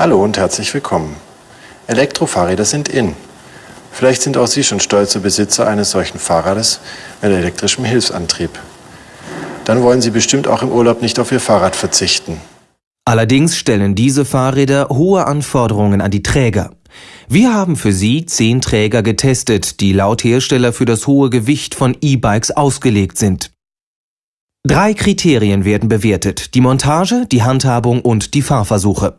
Hallo und herzlich willkommen. Elektrofahrräder sind in. Vielleicht sind auch Sie schon stolze Besitzer eines solchen Fahrrades mit elektrischem Hilfsantrieb. Dann wollen Sie bestimmt auch im Urlaub nicht auf Ihr Fahrrad verzichten. Allerdings stellen diese Fahrräder hohe Anforderungen an die Träger. Wir haben für Sie zehn Träger getestet, die laut Hersteller für das hohe Gewicht von E-Bikes ausgelegt sind. Drei Kriterien werden bewertet, die Montage, die Handhabung und die Fahrversuche.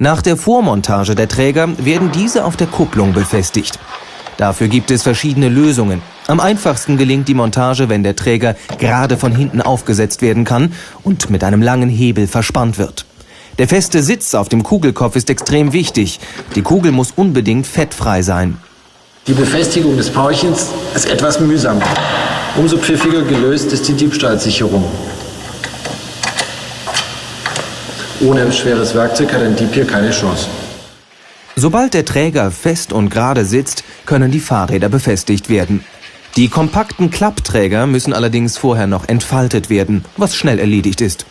Nach der Vormontage der Träger werden diese auf der Kupplung befestigt. Dafür gibt es verschiedene Lösungen. Am einfachsten gelingt die Montage, wenn der Träger gerade von hinten aufgesetzt werden kann und mit einem langen Hebel verspannt wird. Der feste Sitz auf dem Kugelkopf ist extrem wichtig. Die Kugel muss unbedingt fettfrei sein. Die Befestigung des Paulchens ist etwas mühsam. Umso pfiffiger gelöst ist die Diebstahlsicherung. Ohne schweres Werkzeug hat ein Dieb hier keine Chance. Sobald der Träger fest und gerade sitzt, können die Fahrräder befestigt werden. Die kompakten Klappträger müssen allerdings vorher noch entfaltet werden, was schnell erledigt ist.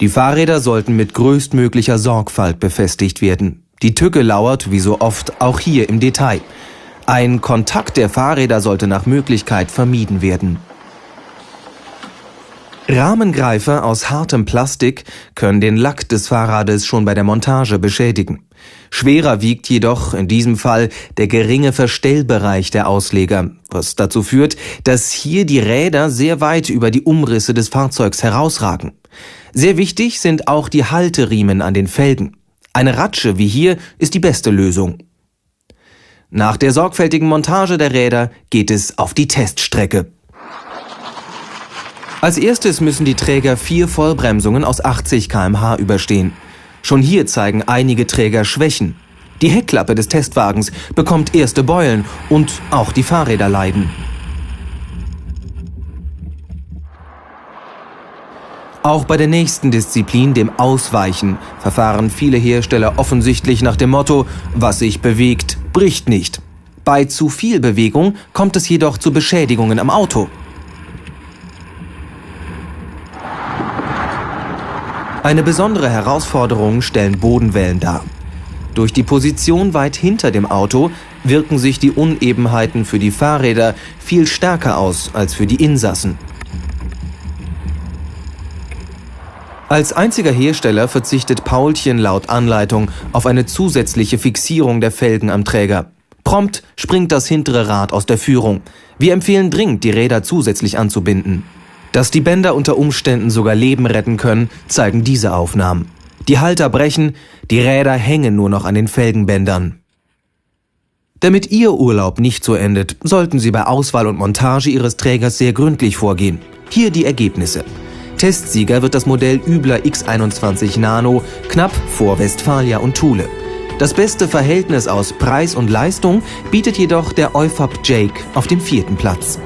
Die Fahrräder sollten mit größtmöglicher Sorgfalt befestigt werden. Die Tücke lauert, wie so oft, auch hier im Detail. Ein Kontakt der Fahrräder sollte nach Möglichkeit vermieden werden. Rahmengreifer aus hartem Plastik können den Lack des Fahrrades schon bei der Montage beschädigen. Schwerer wiegt jedoch in diesem Fall der geringe Verstellbereich der Ausleger, was dazu führt, dass hier die Räder sehr weit über die Umrisse des Fahrzeugs herausragen. Sehr wichtig sind auch die Halteriemen an den Felgen. Eine Ratsche wie hier ist die beste Lösung. Nach der sorgfältigen Montage der Räder geht es auf die Teststrecke. Als erstes müssen die Träger vier Vollbremsungen aus 80 km/h überstehen. Schon hier zeigen einige Träger Schwächen. Die Heckklappe des Testwagens bekommt erste Beulen und auch die Fahrräder leiden. Auch bei der nächsten Disziplin, dem Ausweichen, verfahren viele Hersteller offensichtlich nach dem Motto, was sich bewegt, bricht nicht. Bei zu viel Bewegung kommt es jedoch zu Beschädigungen am Auto. Eine besondere Herausforderung stellen Bodenwellen dar. Durch die Position weit hinter dem Auto wirken sich die Unebenheiten für die Fahrräder viel stärker aus als für die Insassen. Als einziger Hersteller verzichtet Paulchen laut Anleitung auf eine zusätzliche Fixierung der Felgen am Träger. Prompt springt das hintere Rad aus der Führung. Wir empfehlen dringend, die Räder zusätzlich anzubinden. Dass die Bänder unter Umständen sogar Leben retten können, zeigen diese Aufnahmen. Die Halter brechen, die Räder hängen nur noch an den Felgenbändern. Damit Ihr Urlaub nicht so endet, sollten Sie bei Auswahl und Montage Ihres Trägers sehr gründlich vorgehen. Hier die Ergebnisse. Testsieger wird das Modell Übler X21 Nano knapp vor Westfalia und Thule. Das beste Verhältnis aus Preis und Leistung bietet jedoch der Eufab Jake auf dem vierten Platz.